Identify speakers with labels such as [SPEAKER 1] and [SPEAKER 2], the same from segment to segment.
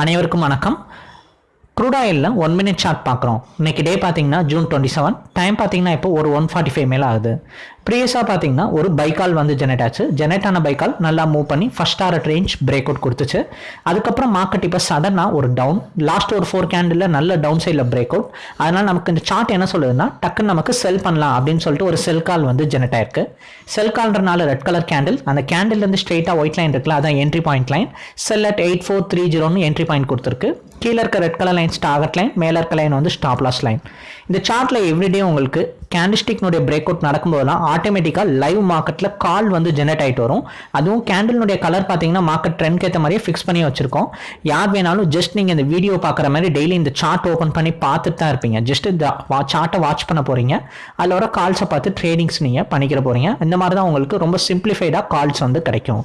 [SPEAKER 1] அனைவருக்கும் வணக்கம். க்ரூட் ஆயிலில் ஒன் மினிட் சார்ட் பார்க்குறோம். இன்னைக்கு டே பார்த்தீங்கன்னா ஜூன் டுவெண்ட்டி செவன் டைம் பார்த்தீங்கன்னா இப்போ ஒரு ஒன் ஃபார்ட்டி ஃபைவ் மேலே ஆகுது. ப்ரீவியஸாக பார்த்தீங்கன்னா ஒரு பைக்கால் வந்து ஜெனரேட் ஆச்சு. ஜெனரேட் ஆன பைக்கால் நல்லா மூவ் பண்ணி first hour range break out கொடுத்துச்சு. அதுக்கப்புறம் மார்க்கெட் இப்போ சடனாக ஒரு டவுன் லாஸ்ட் ஒரு ஃபோர் கேண்டில் நல்ல டவுன் சைடில் பிரேக் அவுட் அதனால் நமக்கு இந்த சார்ட் என்ன சொல்லுதுன்னா டக்குன்னு நமக்கு செல் பண்ணலாம் அப்படின்னு சொல்லிட்டு ஒரு செல் கால் வந்து ஜெனரேட் ஆயிருக்கு. செல் கால்ன்றனால ரெட் கலர் கேண்டில் அந்த கேண்டில்லேருந்து ஸ்ட்ரெயிட்டாக ஒயிட் லைன் இருக்குல்ல அதான் entry point line sell at eight four three ஜீரோன்னு என்ட்ரி பாயிண்ட் கொடுத்துருக்கு. கீழே இருக்க ரெட் கலர் லைன் ஸ்டாகட் லைன் மேலே இருக்க லைன் வந்து ஸ்டாப் லாஸ் லைன் இந்த சார்ட்டில் எவ்ரிடே உங்களுக்கு கேண்டிஸ்டிக்னுடைய பிரேக் அவுட் நடக்கும்போதெல்லாம் ஆட்டோமேட்டிக்காக லைவ் மார்க்கெட்டில் கால் வந்து ஜெனரேட் ஆகிட்டு வரும். அதுவும் கேண்டிலுடைய கலர் பார்த்தீங்கன்னா மார்க்கெட் ட்ரெண்ட் ஏற்ற மாதிரியே ஃபிக்ஸ் பண்ணி வச்சிருக்கோம். யார் வேணாலும் ஜஸ்ட் நீங்கள் இந்த வீடியோ பார்க்குற மாதிரி டெய்லி இந்த சார்ட் ஓப்பன் பண்ணி பார்த்துட்டு தான் இருப்பீங்க. ஜஸ்ட் இந்த வா சார்ட்டை வாட்ச் பண்ண போகிறீங்க அதில் வர கால்ஸை பார்த்து ட்ரேடிங்ஸ் நீங்கள் பண்ணிக்கிற போகிறீங்க இந்த மாதிரி தான் உங்களுக்கு ரொம்ப சிம்பிளிஃபைடாக கால்ஸ் வந்து கிடைக்கும்.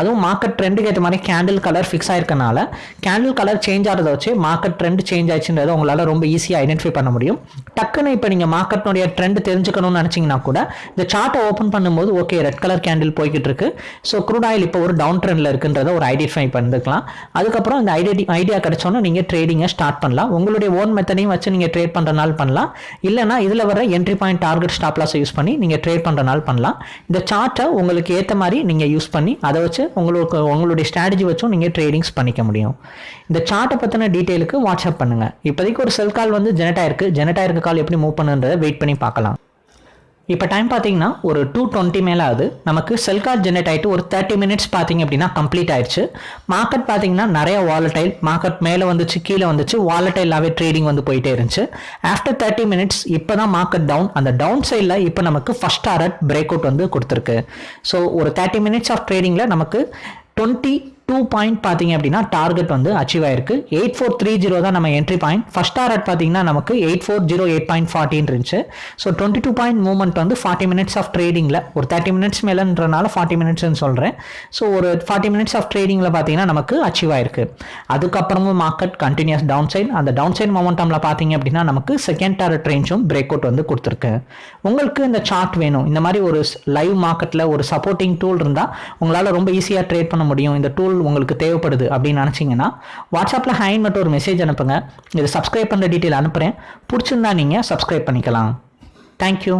[SPEAKER 1] அதுவும் மார்க்கெட் ட்ரெண்டுக்கு ஏற்ற மாதிரி கேண்டில் கலர் ஃபிக்ஸ் ஆயிருக்கனால கேண்டில் கலர் சேஞ்ச் ஆகிறத வச்சு மார்க்கெட் ட்ரெண்ட் சேஞ்ச் ஆயிடுச்சுன்றதை உங்களால் ரொம்ப ஈஸியாக ஐடென்டிஃபை பண்ண முடியும். டக்குன்னு இப்போ நீங்கள் மார்க்கெட்னுடைய ட்ரெண்ட் தெரிஞ்சுக்கணும்னு நினச்சிங்கன்னா கூட இந்த சார்ட்டை ஓப்பன் பண்ணும்போது ஓகே ரெட் கலர் கேண்டில் போய்கிட்டு இருக்கு ஸோ க்ரூட் ஆயில் இப்போ ஒரு டவுன் ட்ரெண்டில் இருக்குன்றத ஒரு ஐடென்டிஃபை பண்ணிக்கலாம். அதுக்கப்புறம் இந்த ஐடியா ஐடியா கிடைச்சோன்னா நீங்கள் ட்ரேடிங்கை ஸ்டார்ட் பண்ணலாம். உங்களுடைய ஓன் மெத்தடையும் வச்சு நீங்கள் ட்ரேட் பண்ணுறனால பண்ணலாம். இல்லைனா இதில் வர entry point target stop loss use பண்ணி நீங்கள் ட்ரேட் பண்ணுறனால பண்ணலாம். இந்த சார்ட்டை உங்களுக்கு ஏற்ற மாதிரி நீங்கள் யூஸ் பண்ணி அதை வச்சு உங்களுக்கு உங்களுடைய ஸ்ட்ராட்டஜி வச்சும் நீங்கள் ட்ரேடிங்ஸ் பண்ணிக்க முடியும். இந்த சார்ட்டை பற்றின டீட்டெயிலுக்கு வாட்ஸ்அப் பண்ணுங்கள் இப்போதைக்கு ஒரு செல் கால் வந்து ஜெனரேட் ஆயிருக்கு. ஜெனரேட் ஆயிருக்க கால் எப்படி மூவ் பண்ணுன்றதை வெயிட் பண்ணி பார்க்கலாம். இப்போ டைம் பார்த்தீங்கன்னா ஒரு டூ டுவெண்ட்டி மேலே ஆகுது. நமக்கு செல் கார்ட் ஜென்ரேட் ஆகிட்டு ஒரு தேர்ட்டி மினிட்ஸ் பார்த்தீங்க அப்படின்னா கம்ப்ளீட் ஆயிடுச்சு. மார்க்கெட் பார்த்தீங்கன்னா நிறைய வாலட்டைல் மார்க்கெட் மேலே வந்துச்சு கீழே வந்துச்சு வாலட்டைலாகவே ட்ரேடிங் வந்து போயிட்டே இருந்துச்சு. ஆஃப்டர் தேர்ட்டி மினிட்ஸ் இப்போ தான் மார்க்கெட் டவுன் அந்த டவுன் சைடில் இப்போ நமக்கு ஃபஸ்ட் ஆர்ட் பிரேக் அவுட் வந்து கொடுத்துருக்கு. ஸோ ஒரு தேர்ட்டி மினிட்ஸ் ஆஃப் ட்ரேடிங்கில் நமக்கு டுவெண்ட்டி டூ பாயிண்ட் பார்த்தீங்க அப்படின்னா டார்கெட் வந்து அச்சீவ் ஆயிருக்கு. எயிட் ஃபோர் த்ரீ ஜீரோ தான் நம்ம என்ட்ரி பாயிண்ட் ஃபர்ஸ்ட் டார்கெட் பார்த்தீங்கன்னா நமக்கு eight four zero eight point ஃபார்ட்டின் இருந்துச்சு. So twenty two point movement வந்து ஃபார்ட்டி மினிட்ஸ் ஆஃப் ட்ரேடிங்கில் ஒரு தேர்ட்டி மினிட்ஸ் மேலேன்றனால ஃபார்ட்டி மினிட்ஸ்னு சொல்கிறேன் ஸோ ஒரு ஃபார்ட்டி மினிட்ஸ் ஆஃப் ட்ரேடிங்கில் பார்த்தீங்கன்னா நமக்கு அச்சீவ் ஆயிருக்கு. அதுக்கப்புறமும் மார்க்கெட் கண்டினியூஸ் டவுன் சைட் அந்த டவுன் சைட் மொமெண்டமில் பார்த்தீங்க அப்படின்னா நமக்கு செகண்ட் டார்கெட் ரேஞ்சும் பிரேக் அவுட் வந்து கொடுத்துருக்கு. உங்களுக்கு இந்த சார்ட் வேணும். இந்த மாதிரி ஒரு லைவ் மார்க்கெட்டில் ஒரு சப்போர்ட்டிங் டூல் இருந்தால் உங்களால் ரொம்ப ஈஸியாக ட்ரேட் பண்ண முடியும். இந்த டூல் உங்களுக்கு தேவைப்படுது அப்படின்னு நினச்சிங்கன்னா வாட்ஸ்அப்பில் ஹைன் மட்டும் ஒரு மெசேஜ் அனுப்புங்க. இது சப்ஸ்கிரைப் பண்ணுற டீட்டெயில் அனுப்புகிறேன் பிடிச்சிருந்தா நீங்கள் சப்ஸ்கிரைப் பண்ணிக்கலாம். தேங்க்யூ